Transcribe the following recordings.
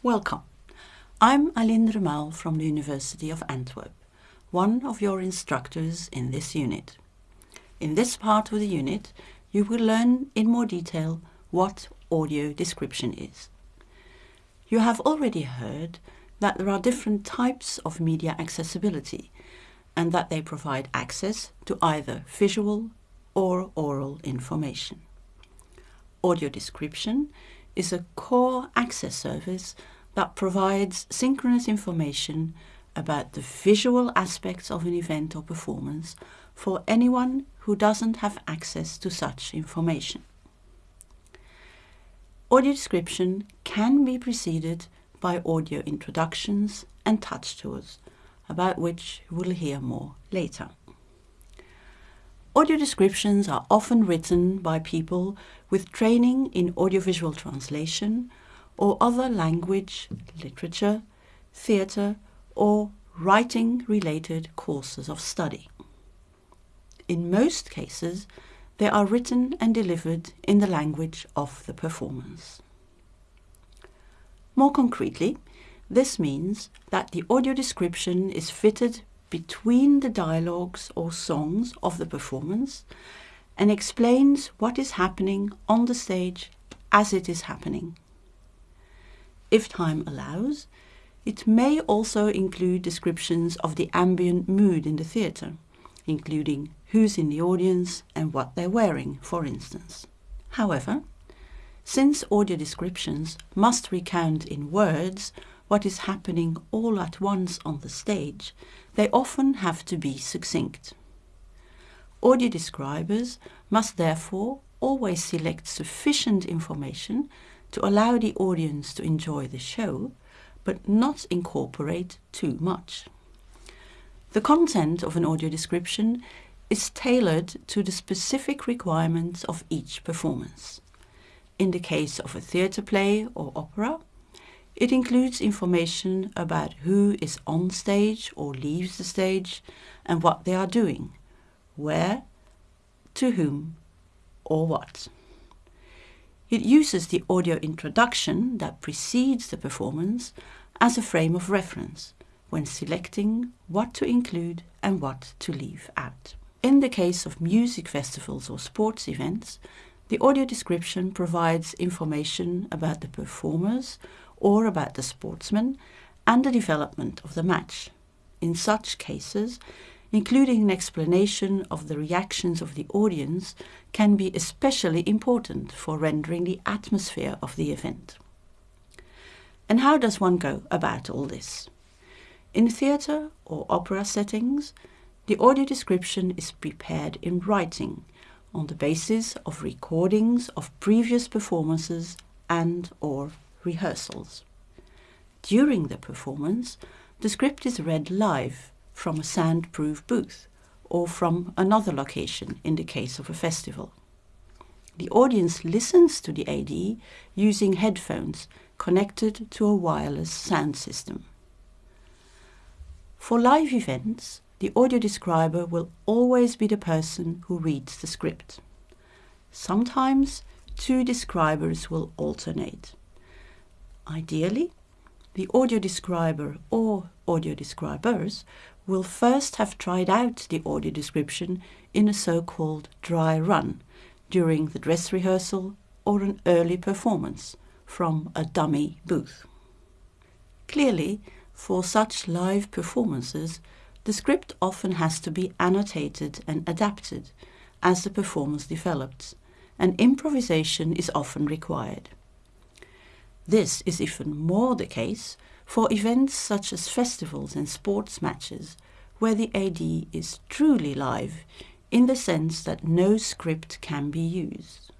Welcome. I'm Aline Remael from the University of Antwerp, one of your instructors in this unit. In this part of the unit, you will learn in more detail what audio description is. You have already heard that there are different types of media accessibility and that they provide access to either visual or oral information. Audio description is a core access service that provides synchronous information about the visual aspects of an event or performance for anyone who doesn't have access to such information. Audio description can be preceded by audio introductions and touch tours, about which we'll hear more later. Audio descriptions are often written by people with training in audiovisual translation or other language, literature, theatre or writing related courses of study. In most cases, they are written and delivered in the language of the performance. More concretely, this means that the audio description is fitted between the dialogues or songs of the performance and explains what is happening on the stage as it is happening. If time allows, it may also include descriptions of the ambient mood in the theatre, including who's in the audience and what they're wearing, for instance. However, since audio descriptions must recount in words what is happening all at once on the stage, they often have to be succinct. Audio describers must therefore always select sufficient information to allow the audience to enjoy the show, but not incorporate too much. The content of an audio description is tailored to the specific requirements of each performance. In the case of a theatre play or opera, it includes information about who is on stage or leaves the stage and what they are doing, where, to whom, or what. It uses the audio introduction that precedes the performance as a frame of reference when selecting what to include and what to leave out. In the case of music festivals or sports events, the audio description provides information about the performers or about the sportsman and the development of the match. In such cases, including an explanation of the reactions of the audience can be especially important for rendering the atmosphere of the event. And how does one go about all this? In theatre or opera settings, the audio description is prepared in writing on the basis of recordings of previous performances and or rehearsals. During the performance, the script is read live from a soundproof booth or from another location in the case of a festival. The audience listens to the AD using headphones connected to a wireless sound system. For live events, the audio describer will always be the person who reads the script. Sometimes two describers will alternate. Ideally, the audio describer or audio describers will first have tried out the audio description in a so-called dry run during the dress rehearsal or an early performance from a dummy booth. Clearly, for such live performances, the script often has to be annotated and adapted as the performance develops, and improvisation is often required. This is even more the case for events such as festivals and sports matches, where the AD is truly live in the sense that no script can be used.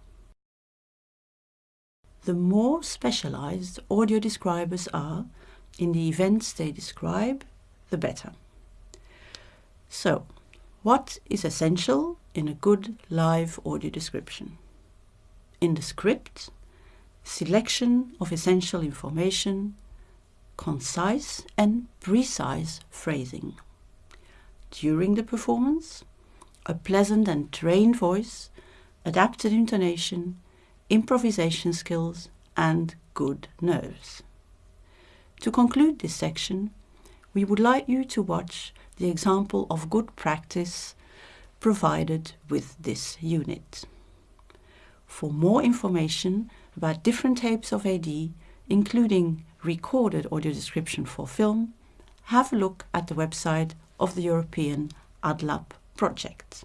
The more specialized audio describers are in the events they describe, the better. So, what is essential in a good live audio description? In the script, selection of essential information, concise and precise phrasing. During the performance, a pleasant and trained voice, adapted intonation, improvisation skills and good nerves. To conclude this section, we would like you to watch the example of good practice provided with this unit. For more information about different types of AD, including recorded audio description for film, have a look at the website of the European ADLAB project.